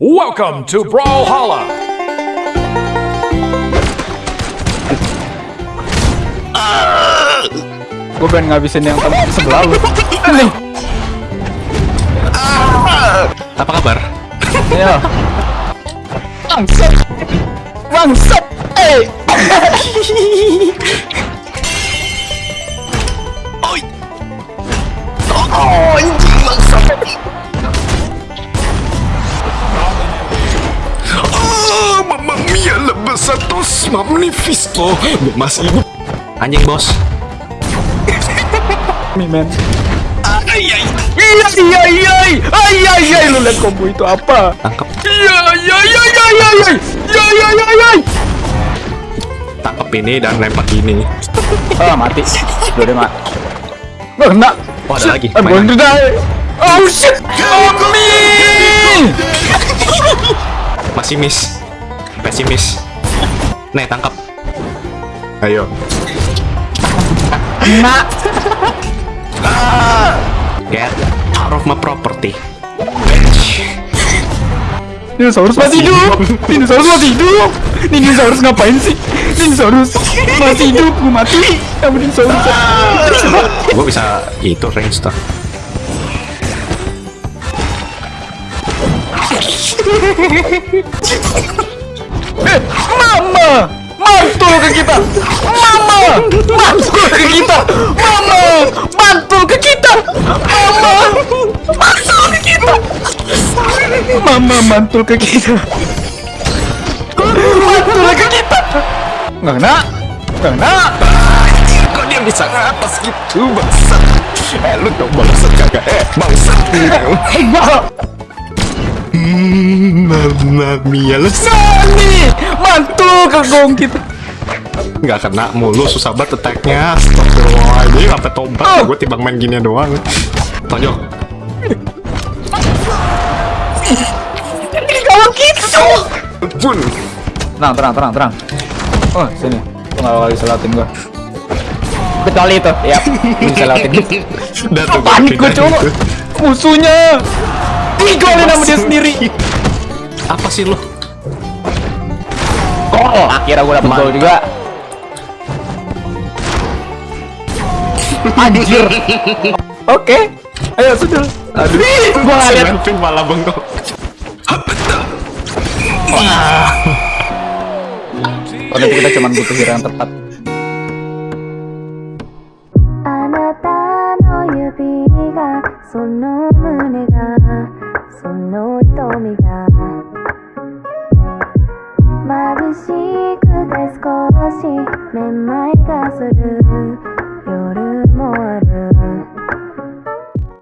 Welcome to Brawlhalla! Gue pengen ngabisin yang temen sebelah lu. Nih, Apa kabar? ya. Bangsat. Bangsat. Eh. Oi. Oh, lebesatos magnifico. Gue masih hidup. Anjing bos. Nih, men. Ay, ay. Iya, iya, iya. Ay, ay, ay. Lu lihat combo itu apa? Tangkap, iya, iya. Iya, iya, iya, iya. tangkap ini dan lempar ini. Ah, mati. Udah deh, mak. Nggak kena. Oh, ada lagi. I'm going to die. Oh, shit. Oh, me. Masih miss. Pesimis. Nih, tangkap. Ayo. Kena. Get out of my property. Dinosaurus masih hidup. Dinosaurus masih hidup. Dinosaurus ngapain sih? Dinosaurus masih hidup. Gue mati. Kamu dinosaurus. Gue bisa itu range tuh. Eh, mama, mantul ke kita. Mama, mantul ke kita. Mama, mantul ke kita. Mama, mantul ke kita. Mama mantul ke kita. Mantul ke kita. Nggak kena. Nggak kena. Kok dia bisa ngatas gitu bangsat? Eh lu tau bangsat kagak? Eh bangsat. Hebat. Mamma mia lu Nani, mantul ke gong kita. nggak kena mulu susah banget attack-nya. Astagfirullahaladzim sampai tobat Oh. gue timbang main gini doang. Tonyo. Kalau gitu. Pun. Tenang, tenang, tenang, tenang. Oh, sini. Nggak bakal bisa lewatin gua. Kecuali itu, ya. Bisa lewatin. Udah tuh gua Panik gua pindahin coba. Musuhnya. Digolin sama dia sendiri. Apa sih lu? Gol. Akhirnya gua dapet gol juga. Anjir. Oke. Ayo, sudah. Aduh. Gua nggak lihat. Malah bengkok. Kalau itu kita cuma butuh hero yang tepat. あ少しめまいがする。夜も